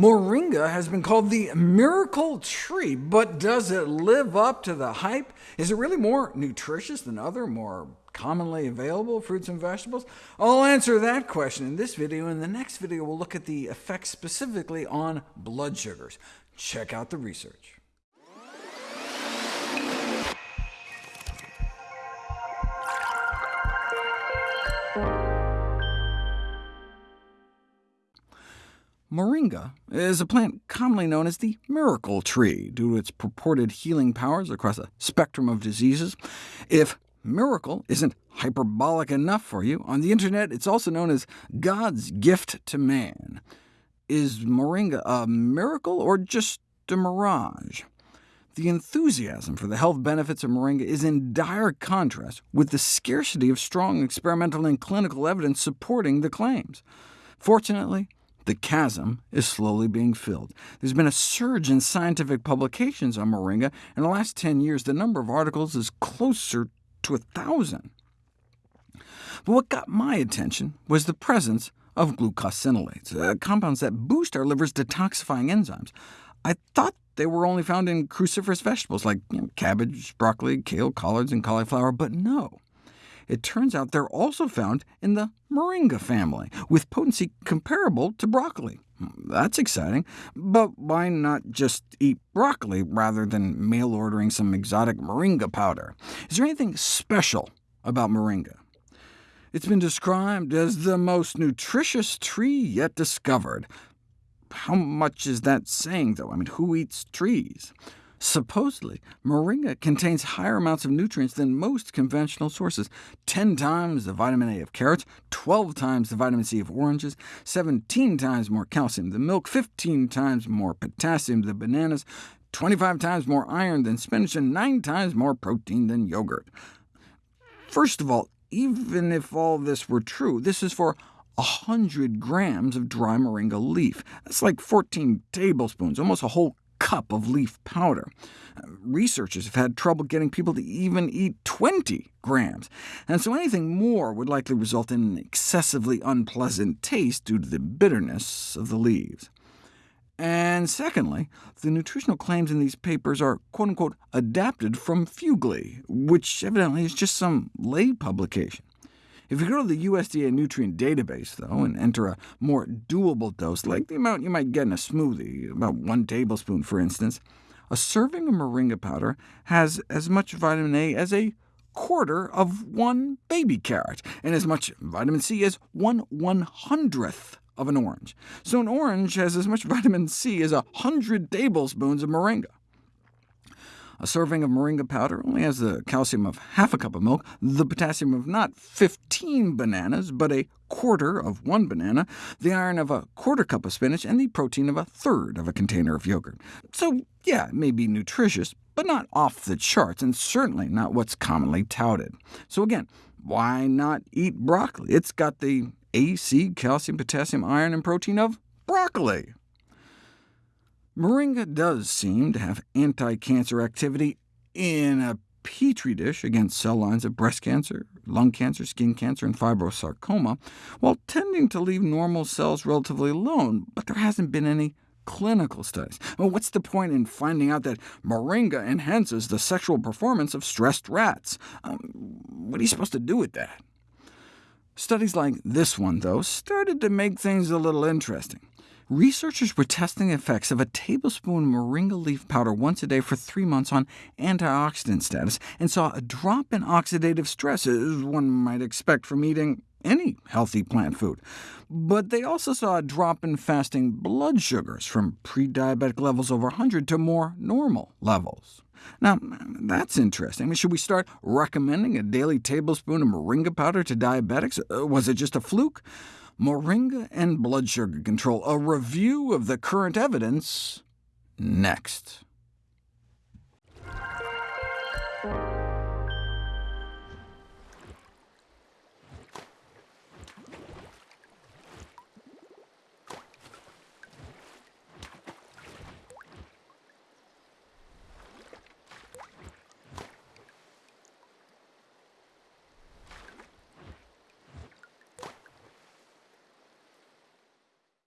Moringa has been called the miracle tree, but does it live up to the hype? Is it really more nutritious than other, more commonly available fruits and vegetables? I'll answer that question in this video. In the next video, we'll look at the effects specifically on blood sugars. Check out the research. Moringa is a plant commonly known as the miracle tree, due to its purported healing powers across a spectrum of diseases. If miracle isn't hyperbolic enough for you, on the internet it's also known as God's gift to man. Is moringa a miracle or just a mirage? The enthusiasm for the health benefits of moringa is in dire contrast with the scarcity of strong experimental and clinical evidence supporting the claims. Fortunately, the chasm is slowly being filled. There's been a surge in scientific publications on moringa. In the last 10 years, the number of articles is closer to a thousand. But what got my attention was the presence of glucosinolates, uh, compounds that boost our liver's detoxifying enzymes. I thought they were only found in cruciferous vegetables like you know, cabbage, broccoli, kale, collards, and cauliflower, but no. It turns out they're also found in the moringa family, with potency comparable to broccoli. Hmm, that's exciting, but why not just eat broccoli rather than mail-ordering some exotic moringa powder? Is there anything special about moringa? It's been described as the most nutritious tree yet discovered. How much is that saying, though? I mean, who eats trees? Supposedly, moringa contains higher amounts of nutrients than most conventional sources, 10 times the vitamin A of carrots, 12 times the vitamin C of oranges, 17 times more calcium than milk, 15 times more potassium than bananas, 25 times more iron than spinach, and 9 times more protein than yogurt. First of all, even if all this were true, this is for 100 grams of dry moringa leaf. That's like 14 tablespoons, almost a whole cup of leaf powder. Researchers have had trouble getting people to even eat 20 grams, and so anything more would likely result in an excessively unpleasant taste due to the bitterness of the leaves. And secondly, the nutritional claims in these papers are quote-unquote adapted from Fuglie, which evidently is just some lay publication. If you go to the USDA nutrient database, though, and enter a more doable dose, like the amount you might get in a smoothie, about one tablespoon for instance, a serving of moringa powder has as much vitamin A as a quarter of one baby carrot, and as much vitamin C as one one-hundredth of an orange. So an orange has as much vitamin C as a hundred tablespoons of moringa. A serving of moringa powder only has the calcium of half a cup of milk, the potassium of not 15 bananas, but a quarter of one banana, the iron of a quarter cup of spinach, and the protein of a third of a container of yogurt. So yeah, it may be nutritious, but not off the charts, and certainly not what's commonly touted. So again, why not eat broccoli? It's got the A, C, calcium, potassium, iron, and protein of broccoli. Moringa does seem to have anti-cancer activity in a petri dish against cell lines of breast cancer, lung cancer, skin cancer, and fibrosarcoma, while tending to leave normal cells relatively alone, but there hasn't been any clinical studies. Well, what's the point in finding out that moringa enhances the sexual performance of stressed rats? Um, what are you supposed to do with that? Studies like this one, though, started to make things a little interesting. Researchers were testing the effects of a tablespoon moringa leaf powder once a day for three months on antioxidant status, and saw a drop in oxidative stress, as one might expect from eating any healthy plant food. But they also saw a drop in fasting blood sugars from pre-diabetic levels over 100 to more normal levels. Now, that's interesting. I mean, should we start recommending a daily tablespoon of moringa powder to diabetics? Uh, was it just a fluke? Moringa and blood sugar control, a review of the current evidence next.